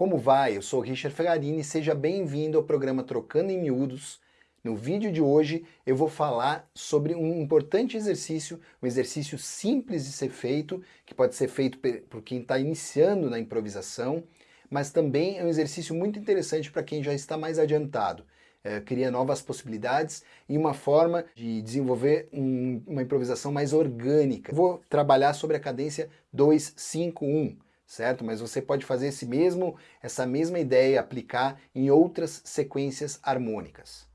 Como vai? Eu sou Richard Ferrarini, seja bem-vindo ao programa Trocando em Miúdos. No vídeo de hoje eu vou falar sobre um importante exercício, um exercício simples de ser feito, que pode ser feito por quem está iniciando na improvisação, mas também é um exercício muito interessante para quem já está mais adiantado. É, cria novas possibilidades e uma forma de desenvolver um, uma improvisação mais orgânica. Vou trabalhar sobre a cadência 2-5-1 certo? Mas você pode fazer esse mesmo, essa mesma ideia aplicar em outras sequências harmônicas.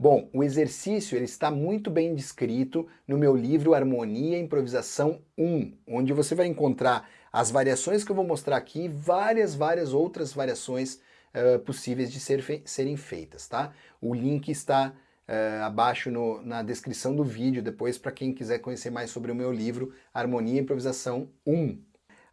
Bom, o exercício ele está muito bem descrito no meu livro Harmonia e Improvisação 1, onde você vai encontrar as variações que eu vou mostrar aqui, várias, várias outras variações uh, possíveis de ser fe serem feitas, tá? O link está uh, abaixo no, na descrição do vídeo, depois para quem quiser conhecer mais sobre o meu livro Harmonia e Improvisação 1.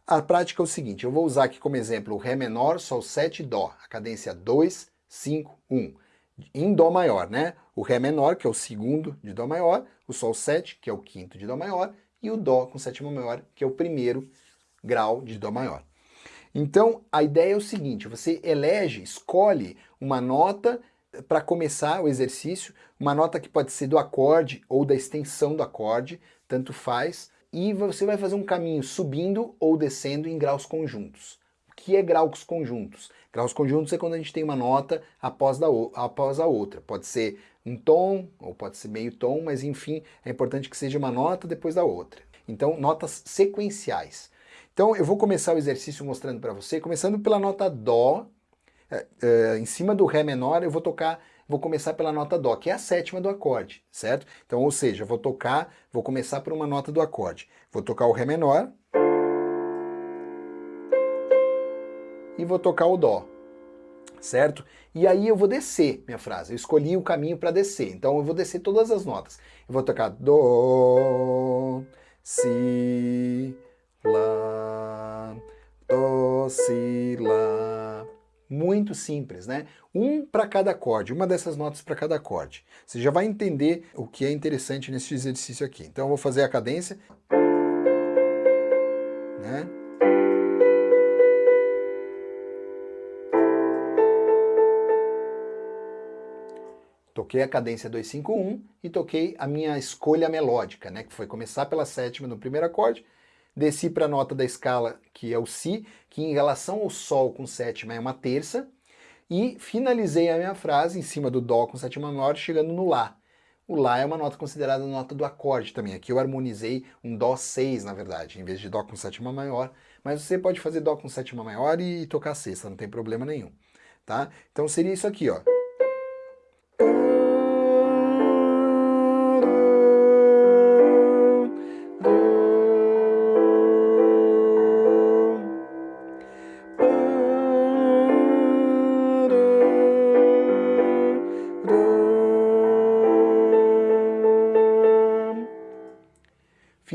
A prática é o seguinte, eu vou usar aqui como exemplo o Ré menor, Sol 7 Dó, a cadência 2, 5, 1. Em Dó maior, né? O Ré menor, que é o segundo de Dó maior, o Sol 7, que é o quinto de Dó maior, e o Dó com sétima maior, que é o primeiro grau de Dó maior. Então, a ideia é o seguinte, você elege, escolhe uma nota para começar o exercício, uma nota que pode ser do acorde ou da extensão do acorde, tanto faz, e você vai fazer um caminho subindo ou descendo em graus conjuntos. Que é graus conjuntos? Graus conjuntos é quando a gente tem uma nota após, da, após a outra. Pode ser um tom, ou pode ser meio tom, mas enfim, é importante que seja uma nota depois da outra. Então, notas sequenciais. Então eu vou começar o exercício mostrando para você, começando pela nota Dó, é, é, em cima do Ré menor eu vou tocar, vou começar pela nota Dó, que é a sétima do acorde, certo? Então, ou seja, vou tocar, vou começar por uma nota do acorde. Vou tocar o Ré menor e vou tocar o Dó, certo? E aí eu vou descer minha frase, eu escolhi o caminho para descer, então eu vou descer todas as notas. Eu vou tocar Dó, Si, Lá, Dó, Si, Lá. Muito simples, né? Um para cada acorde, uma dessas notas para cada acorde. Você já vai entender o que é interessante nesse exercício aqui. Então eu vou fazer a cadência. Né? Toquei a cadência 251 e toquei a minha escolha melódica, né, que foi começar pela sétima no primeiro acorde, desci para a nota da escala, que é o Si, que em relação ao Sol com sétima é uma terça, e finalizei a minha frase em cima do Dó com sétima maior, chegando no Lá. O Lá é uma nota considerada nota do acorde também. Aqui eu harmonizei um Dó 6, na verdade, em vez de Dó com sétima maior. Mas você pode fazer Dó com sétima maior e tocar sexta, não tem problema nenhum. Tá? Então seria isso aqui, ó.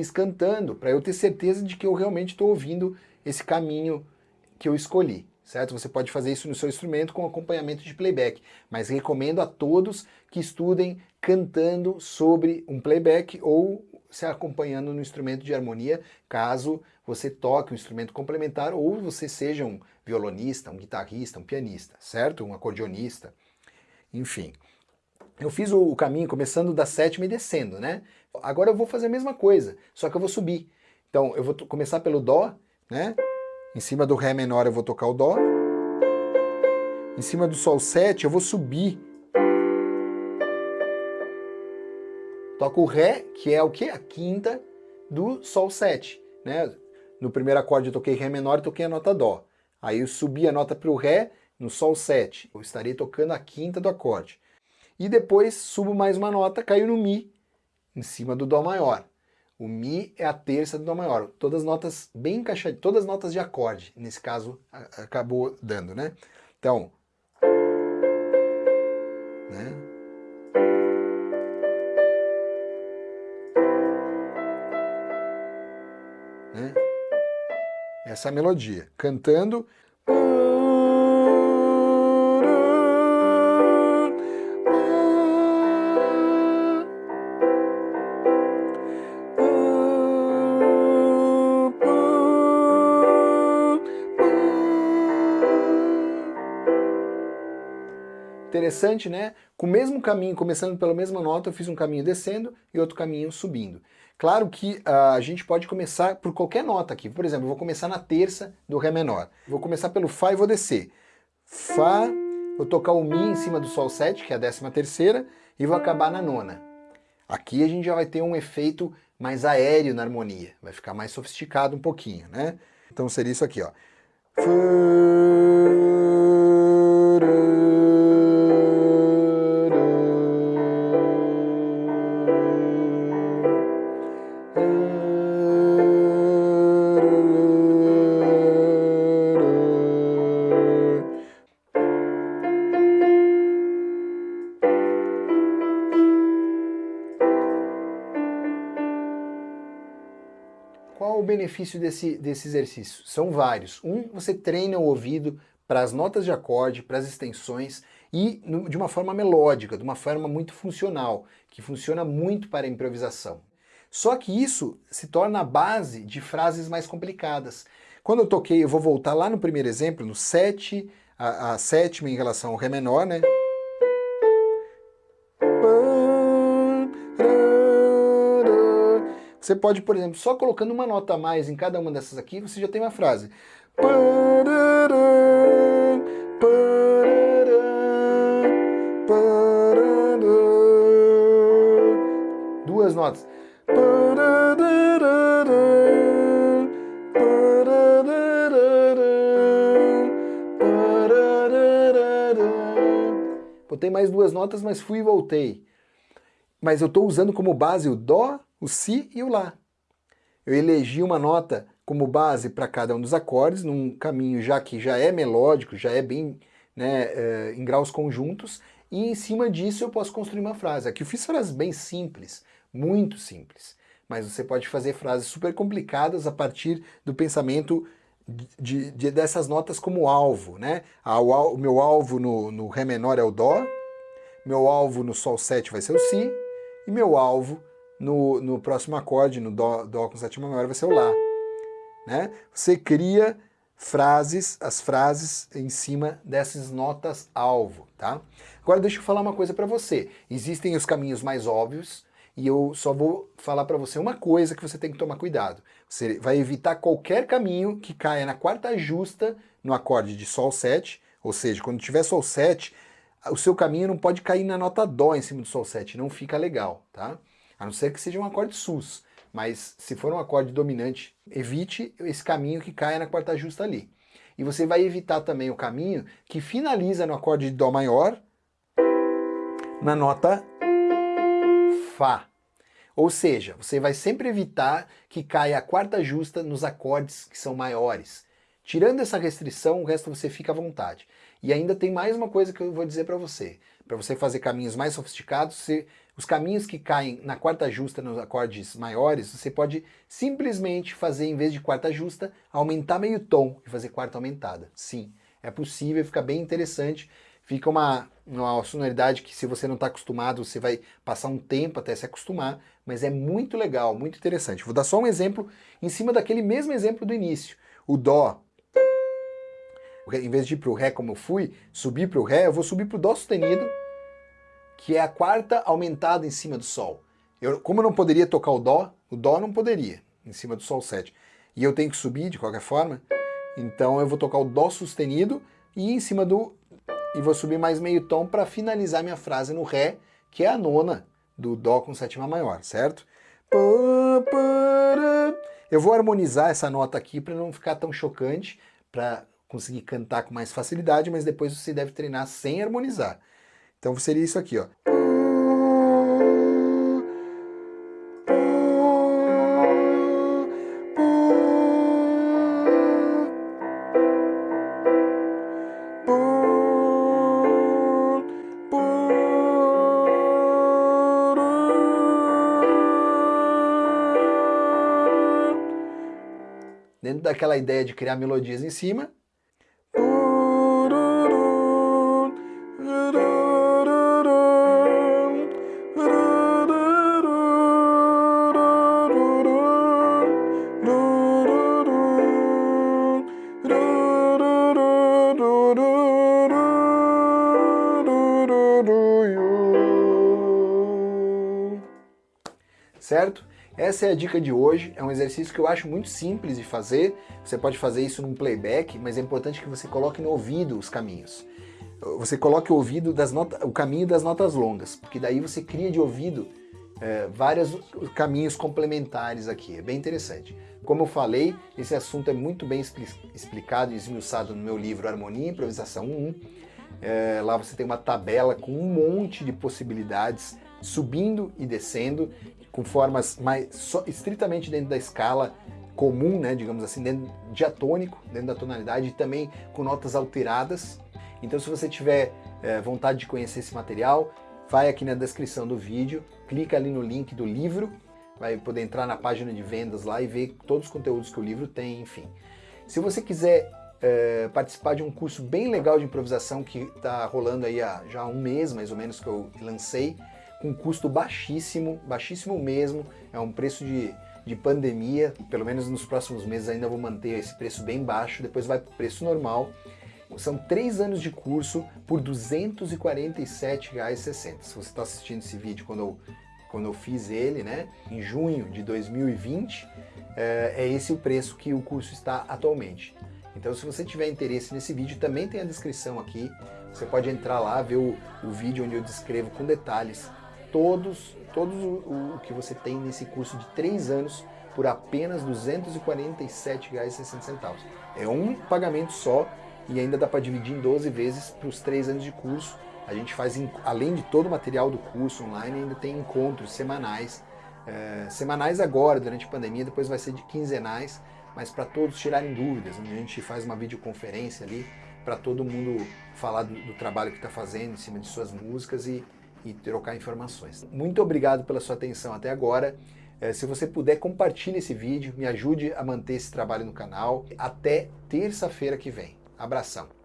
Fiz cantando, para eu ter certeza de que eu realmente estou ouvindo esse caminho que eu escolhi, certo? Você pode fazer isso no seu instrumento com acompanhamento de playback, mas recomendo a todos que estudem cantando sobre um playback ou se acompanhando no instrumento de harmonia, caso você toque um instrumento complementar ou você seja um violonista, um guitarrista, um pianista, certo? Um acordeonista, enfim. Eu fiz o caminho começando da sétima e descendo, né? Agora eu vou fazer a mesma coisa, só que eu vou subir. Então eu vou começar pelo Dó, né? Em cima do Ré menor eu vou tocar o Dó. Em cima do Sol 7 eu vou subir. Toco o Ré, que é o que? A quinta do Sol 7, né? No primeiro acorde eu toquei Ré menor e toquei a nota Dó. Aí eu subi a nota para o Ré no Sol 7. Eu estarei tocando a quinta do acorde. E depois subo mais uma nota, caiu no Mi, em cima do Dó maior. O Mi é a terça do Dó maior. Todas as notas bem encaixadas, todas as notas de acorde, nesse caso, acabou dando, né? Então... Né? Né? Essa é melodia. Cantando... Interessante, né? Com o mesmo caminho, começando pela mesma nota, eu fiz um caminho descendo e outro caminho subindo. Claro que uh, a gente pode começar por qualquer nota aqui. Por exemplo, eu vou começar na terça do Ré menor. Vou começar pelo Fá e vou descer. Fá, vou tocar o Mi em cima do Sol 7, que é a décima terceira, e vou acabar na nona. Aqui a gente já vai ter um efeito mais aéreo na harmonia, vai ficar mais sofisticado um pouquinho, né? Então seria isso aqui, ó. Qual benefício desse, desse exercício? São vários. Um, você treina o ouvido para as notas de acorde, para as extensões e no, de uma forma melódica, de uma forma muito funcional, que funciona muito para a improvisação. Só que isso se torna a base de frases mais complicadas. Quando eu toquei, eu vou voltar lá no primeiro exemplo, no 7, a, a sétima em relação ao Ré menor, né? Você pode, por exemplo, só colocando uma nota a mais em cada uma dessas aqui, você já tem uma frase. Duas notas. Botei mais duas notas, mas fui e voltei. Mas eu estou usando como base o Dó, o Si e o Lá. Eu elegi uma nota como base para cada um dos acordes, num caminho já que já é melódico, já é bem né, é, em graus conjuntos, e em cima disso eu posso construir uma frase. Aqui eu fiz frases bem simples, muito simples, mas você pode fazer frases super complicadas a partir do pensamento de, de, dessas notas como alvo. Né? O, meu alvo no, no Ré menor é o Dó, meu alvo no Sol 7 vai ser o Si, e meu alvo no, no próximo acorde, no dó, dó com sétima maior, vai ser o Lá. Né? Você cria frases, as frases em cima dessas notas alvo, tá? Agora deixa eu falar uma coisa para você. Existem os caminhos mais óbvios e eu só vou falar para você uma coisa que você tem que tomar cuidado. Você vai evitar qualquer caminho que caia na quarta justa no acorde de Sol 7, ou seja, quando tiver Sol 7, o seu caminho não pode cair na nota Dó em cima do Sol 7, não fica legal, tá? A não ser que seja um acorde sus, mas se for um acorde dominante, evite esse caminho que caia na quarta justa ali. E você vai evitar também o caminho que finaliza no acorde de Dó maior, na nota Fá. Ou seja, você vai sempre evitar que caia a quarta justa nos acordes que são maiores. Tirando essa restrição, o resto você fica à vontade. E ainda tem mais uma coisa que eu vou dizer para você. Para você fazer caminhos mais sofisticados, você, os caminhos que caem na quarta justa nos acordes maiores, você pode simplesmente fazer, em vez de quarta justa, aumentar meio tom e fazer quarta aumentada. Sim, é possível, fica bem interessante. Fica uma, uma sonoridade que se você não está acostumado, você vai passar um tempo até se acostumar, mas é muito legal, muito interessante. Vou dar só um exemplo em cima daquele mesmo exemplo do início. O Dó, em vez de ir para o Ré como eu fui, subir para o Ré, eu vou subir para o Dó sustenido, que é a quarta aumentada em cima do Sol. Eu, como eu não poderia tocar o Dó, o Dó não poderia, em cima do Sol 7. E eu tenho que subir de qualquer forma, então eu vou tocar o Dó sustenido e em cima do... e vou subir mais meio tom para finalizar minha frase no Ré, que é a nona do Dó com sétima maior, certo? Eu vou harmonizar essa nota aqui para não ficar tão chocante, para conseguir cantar com mais facilidade, mas depois você deve treinar sem harmonizar. Então seria isso aqui, ó. Dentro daquela ideia de criar melodias em cima, certo? Essa é a dica de hoje, é um exercício que eu acho muito simples de fazer, você pode fazer isso num playback, mas é importante que você coloque no ouvido os caminhos. Você coloque o ouvido das notas, o caminho das notas longas, porque daí você cria de ouvido é, vários caminhos complementares aqui, é bem interessante. Como eu falei, esse assunto é muito bem explicado e esmiuçado no meu livro Harmonia e Improvisação 1. É, lá você tem uma tabela com um monte de possibilidades, subindo e descendo, com formas mais estritamente dentro da escala comum, né, digamos assim, dentro diatônico, dentro da tonalidade, e também com notas alteradas. Então se você tiver é, vontade de conhecer esse material, vai aqui na descrição do vídeo, clica ali no link do livro, vai poder entrar na página de vendas lá e ver todos os conteúdos que o livro tem, enfim. Se você quiser é, participar de um curso bem legal de improvisação que está rolando aí há já um mês, mais ou menos, que eu lancei, com custo baixíssimo, baixíssimo mesmo, é um preço de, de pandemia, pelo menos nos próximos meses ainda vou manter esse preço bem baixo, depois vai para o preço normal. São três anos de curso por R$ 247,60. Se você está assistindo esse vídeo quando eu, quando eu fiz ele, né, em junho de 2020, é, é esse o preço que o curso está atualmente. Então se você tiver interesse nesse vídeo, também tem a descrição aqui, você pode entrar lá, ver o, o vídeo onde eu descrevo com detalhes todos, todos o, o que você tem nesse curso de 3 anos por apenas R$ 247,60. É um pagamento só e ainda dá para dividir em 12 vezes para os 3 anos de curso. A gente faz, além de todo o material do curso online, ainda tem encontros semanais. É, semanais agora, durante a pandemia, depois vai ser de quinzenais, mas para todos tirarem dúvidas. Onde a gente faz uma videoconferência ali para todo mundo falar do, do trabalho que está fazendo em cima de suas músicas e e trocar informações. Muito obrigado pela sua atenção até agora. É, se você puder, compartilhe esse vídeo, me ajude a manter esse trabalho no canal. Até terça-feira que vem. Abração!